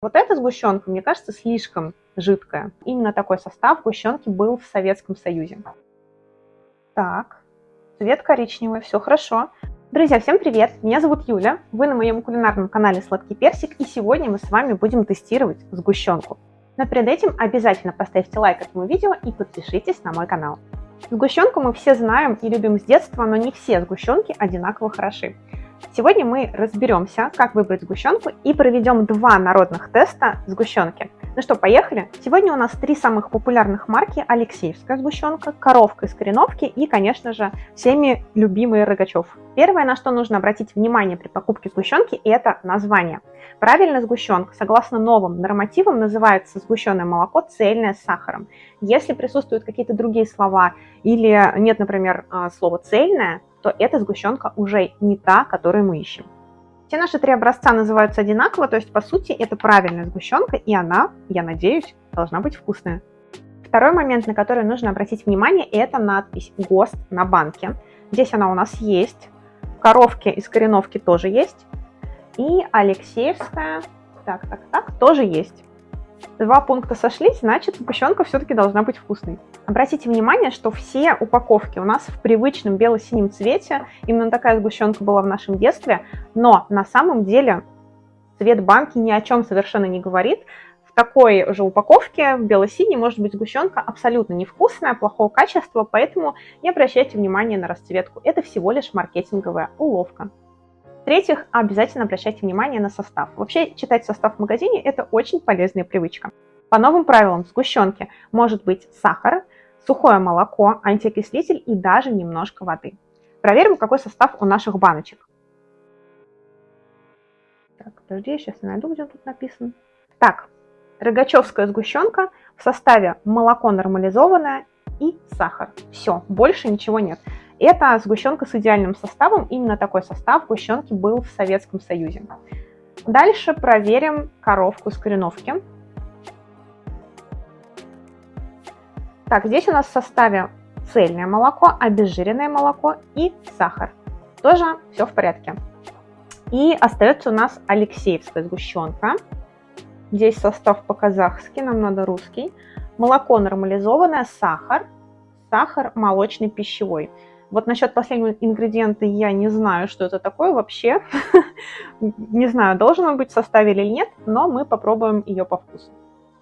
Вот эта сгущенка, мне кажется, слишком жидкая. Именно такой состав сгущенки был в Советском Союзе. Так, цвет коричневый, все хорошо. Друзья, всем привет! Меня зовут Юля, вы на моем кулинарном канале Сладкий Персик, и сегодня мы с вами будем тестировать сгущенку. Но перед этим обязательно поставьте лайк этому видео и подпишитесь на мой канал. Сгущенку мы все знаем и любим с детства, но не все сгущенки одинаково хороши. Сегодня мы разберемся, как выбрать сгущенку и проведем два народных теста сгущенки. Ну что, поехали? Сегодня у нас три самых популярных марки. Алексеевская сгущенка, коровка из кореновки и, конечно же, всеми любимый Рогачев. Первое, на что нужно обратить внимание при покупке сгущенки, это название. Правильно сгущенка, согласно новым нормативам, называется сгущенное молоко цельное с сахаром. Если присутствуют какие-то другие слова или нет, например, а, слова цельное, то эта сгущенка уже не та, которую мы ищем. Все наши три образца называются одинаково, то есть, по сути, это правильная сгущенка, и она, я надеюсь, должна быть вкусная. Второй момент, на который нужно обратить внимание, это надпись ГОСТ на банке. Здесь она у нас есть, коровки из кореновки тоже есть, и Алексеевская, так, так, так, тоже есть два пункта сошлись, значит сгущенка все-таки должна быть вкусной. Обратите внимание, что все упаковки у нас в привычном бело-синем цвете. Именно такая сгущенка была в нашем детстве. Но на самом деле цвет банки ни о чем совершенно не говорит. В такой же упаковке, в бело-синей, может быть сгущенка абсолютно невкусная, плохого качества, поэтому не обращайте внимания на расцветку. Это всего лишь маркетинговая уловка. В-третьих, обязательно обращайте внимание на состав. Вообще, читать состав в магазине – это очень полезная привычка. По новым правилам в сгущенке может быть сахар, сухое молоко, антиокислитель и даже немножко воды. Проверим, какой состав у наших баночек. Так, подожди, я сейчас найду, где тут написано. Так, рогачевская сгущенка в составе молоко нормализованное и сахар. Все, больше ничего нет. Это сгущенка с идеальным составом. Именно такой состав сгущенки был в Советском Союзе. Дальше проверим коровку с кореновки. Так, здесь у нас в составе цельное молоко, обезжиренное молоко и сахар. Тоже все в порядке. И остается у нас Алексеевская сгущенка. Здесь состав по-казахски, нам надо русский. Молоко нормализованное, сахар, сахар молочный пищевой. Вот насчет последнего ингредиента я не знаю, что это такое вообще. не знаю, должен он быть в составе или нет, но мы попробуем ее по вкусу.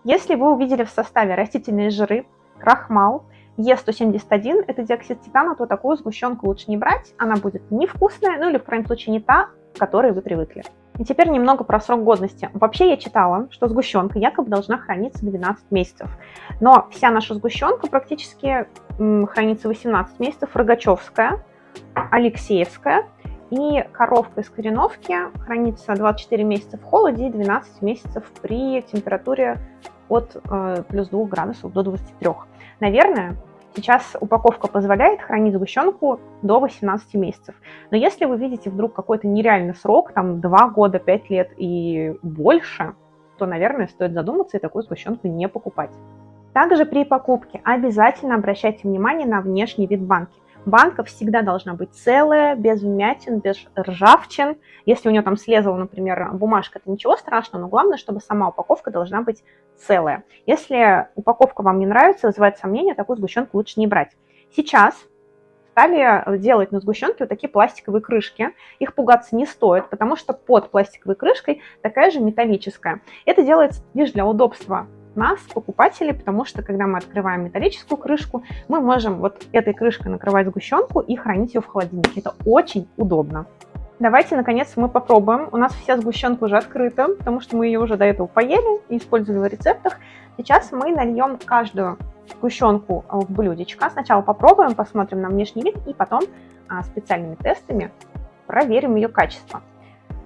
Если вы увидели в составе растительные жиры, крахмал, Е171 – это диоксид титана, то такую сгущенку лучше не брать, она будет невкусная, ну или в крайнем случае не та, к которой вы привыкли. И теперь немного про срок годности. Вообще я читала, что сгущенка якобы должна храниться 12 месяцев. Но вся наша сгущенка практически хранится 18 месяцев. Рогачевская, Алексеевская и коровка из кореновки хранится 24 месяца в холоде и 12 месяцев при температуре от э, плюс 2 градусов до 23. Наверное, Сейчас упаковка позволяет хранить сгущенку до 18 месяцев. Но если вы видите вдруг какой-то нереальный срок, там 2 года, 5 лет и больше, то, наверное, стоит задуматься и такую сгущенку не покупать. Также при покупке обязательно обращайте внимание на внешний вид банки. Банка всегда должна быть целая, без вмятин, без ржавчин. Если у нее там слезала, например, бумажка, это ничего страшного, но главное, чтобы сама упаковка должна быть целая. Если упаковка вам не нравится, вызывает сомнения, такую сгущенку лучше не брать. Сейчас стали делать на сгущенке вот такие пластиковые крышки. Их пугаться не стоит, потому что под пластиковой крышкой такая же металлическая. Это делается лишь для удобства нас, покупателей, потому что когда мы открываем металлическую крышку, мы можем вот этой крышкой накрывать сгущенку и хранить ее в холодильнике. Это очень удобно. Давайте, наконец, мы попробуем. У нас вся сгущенка уже открыта, потому что мы ее уже до этого поели и использовали в рецептах. Сейчас мы нальем каждую сгущенку в блюдечко. Сначала попробуем, посмотрим на внешний вид, и потом а, специальными тестами проверим ее качество.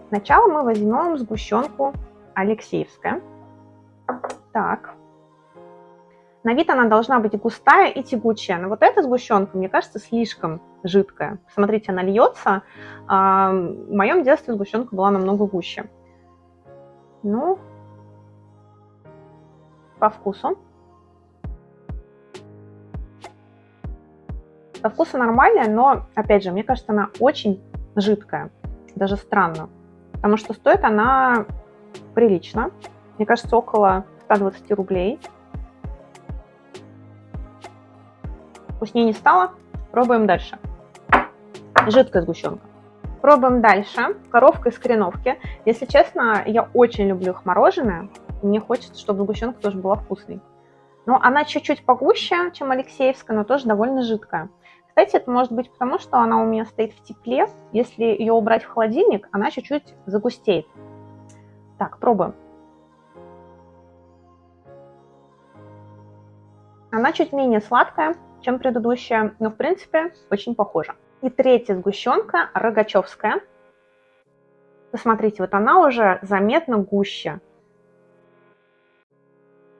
Сначала мы возьмем сгущенку Алексеевская. Так. На вид она должна быть густая и тягучая. Но вот эта сгущенка, мне кажется, слишком жидкая. Смотрите, она льется. А, в моем детстве сгущенка была намного гуще. Ну, по вкусу. По вкусу нормальная, но, опять же, мне кажется, она очень жидкая. Даже странно. Потому что стоит она прилично. Мне кажется, около 120 рублей. Вкуснее не стало. Пробуем дальше. Жидкая сгущенка. Пробуем дальше. Коровка из кореновки. Если честно, я очень люблю их мороженое. Мне хочется, чтобы сгущенка тоже была вкусной. Но она чуть-чуть погуще, чем Алексеевская, но тоже довольно жидкая. Кстати, это может быть потому, что она у меня стоит в тепле. Если ее убрать в холодильник, она чуть-чуть загустеет. Так, пробуем. Она чуть менее сладкая, чем предыдущая, но в принципе очень похожа. И третья сгущенка Рогачевская. Посмотрите, вот она уже заметно гуще.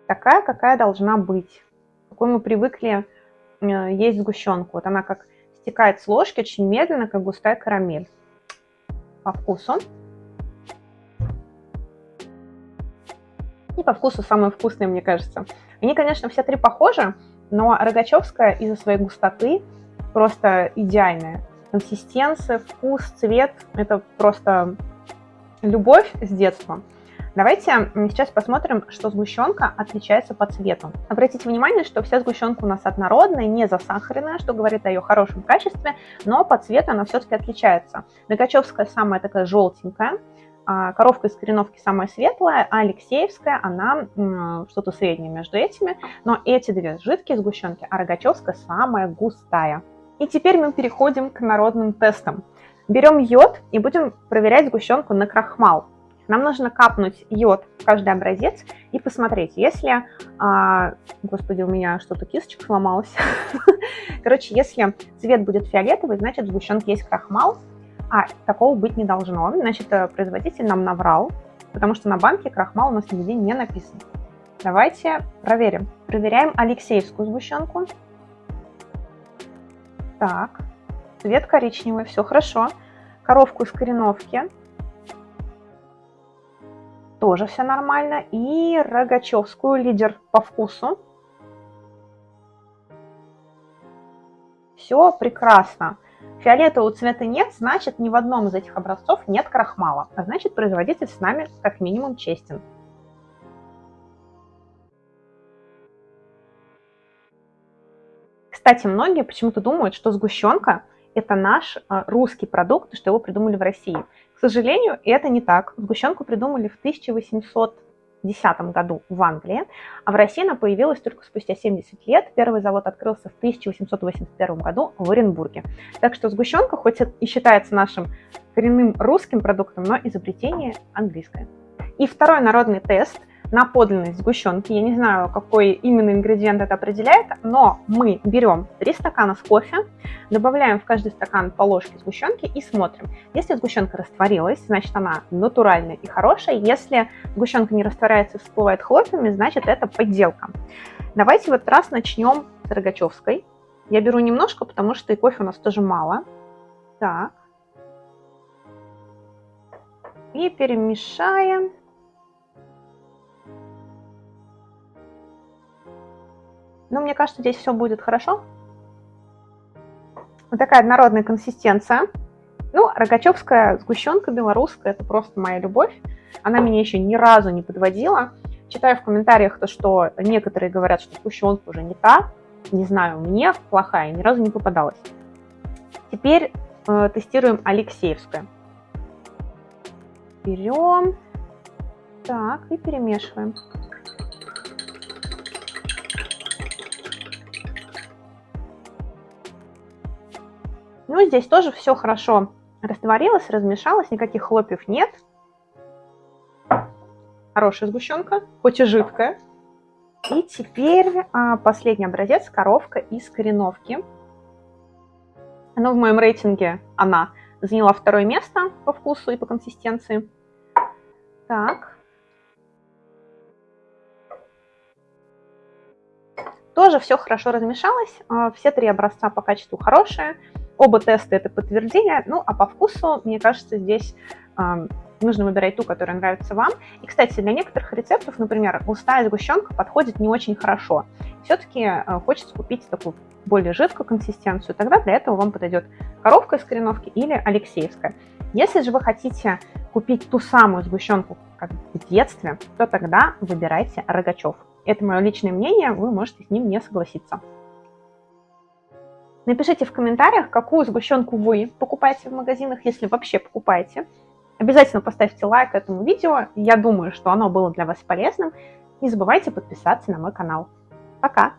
Такая, какая должна быть. Какой мы привыкли э, есть сгущенку. Вот она как стекает с ложки очень медленно, как густая карамель. По вкусу. И по вкусу самые вкусные, мне кажется. Они, конечно, все три похожи, но Рогачевская из-за своей густоты просто идеальная. Консистенция, вкус, цвет – это просто любовь с детства. Давайте сейчас посмотрим, что сгущенка отличается по цвету. Обратите внимание, что вся сгущенка у нас однородная, не засахаренная, что говорит о ее хорошем качестве, но по цвету она все-таки отличается. Рогачевская самая такая желтенькая, коровка из кореновки самая светлая, а Алексеевская, она что-то среднее между этими. Но эти две жидкие сгущенки, а Рогачевская самая густая. И теперь мы переходим к народным тестам. Берем йод и будем проверять сгущенку на крахмал. Нам нужно капнуть йод в каждый образец и посмотреть, если... А, господи, у меня что-то кисточка сломалась. Короче, если цвет будет фиолетовый, значит в сгущенке есть крахмал, а, такого быть не должно. Значит, э, производитель нам наврал, потому что на банке крахмал у нас нигде не написан. Давайте проверим. Проверяем Алексеевскую сгущенку. Так, цвет коричневый, все хорошо. Коровку из кореновки. Тоже все нормально. И Рогачевскую, лидер по вкусу. Все прекрасно. Фиолетового цвета нет, значит ни в одном из этих образцов нет крахмала, а значит производитель с нами как минимум честен. Кстати, многие почему-то думают, что сгущенка – это наш а, русский продукт, что его придумали в России. К сожалению, это не так. Сгущенку придумали в 1800 1910 году в Англии, а в России она появилась только спустя 70 лет. Первый завод открылся в 1881 году в Оренбурге. Так что сгущенка, хоть и считается нашим коренным русским продуктом, но изобретение английское. И второй народный тест на подлинность сгущенки. Я не знаю, какой именно ингредиент это определяет, но мы берем 3 стакана с кофе, добавляем в каждый стакан по ложке сгущенки и смотрим. Если сгущенка растворилась, значит она натуральная и хорошая. Если сгущенка не растворяется и всплывает хлопьями, значит это подделка. Давайте в этот раз начнем с Рогачевской. Я беру немножко, потому что и кофе у нас тоже мало. Так. И перемешаем. Но мне кажется, здесь все будет хорошо. Вот такая однородная консистенция. Ну, рогачевская сгущенка белорусская, это просто моя любовь. Она меня еще ни разу не подводила. Читаю в комментариях то, что некоторые говорят, что сгущенка уже не та. Не знаю, мне плохая, ни разу не попадалась. Теперь э, тестируем Алексеевскую. Берем. Так, и перемешиваем. Ну, здесь тоже все хорошо растворилось, размешалось, никаких хлопьев нет. Хорошая сгущенка, хоть и жидкая. И теперь а, последний образец, коровка из кореновки. Но в моем рейтинге она заняла второе место по вкусу и по консистенции. Так. Тоже все хорошо размешалось. А, все три образца по качеству хорошие. Оба теста это подтверждение, ну а по вкусу, мне кажется, здесь э, нужно выбирать ту, которая нравится вам. И, кстати, для некоторых рецептов, например, густая сгущенка подходит не очень хорошо. Все-таки э, хочется купить такую более жидкую консистенцию, тогда для этого вам подойдет коровка из кореновки или алексеевская. Если же вы хотите купить ту самую сгущенку, как в детстве, то тогда выбирайте Рогачев. Это мое личное мнение, вы можете с ним не согласиться. Напишите в комментариях, какую сгущенку вы покупаете в магазинах, если вообще покупаете. Обязательно поставьте лайк этому видео, я думаю, что оно было для вас полезным. Не забывайте подписаться на мой канал. Пока!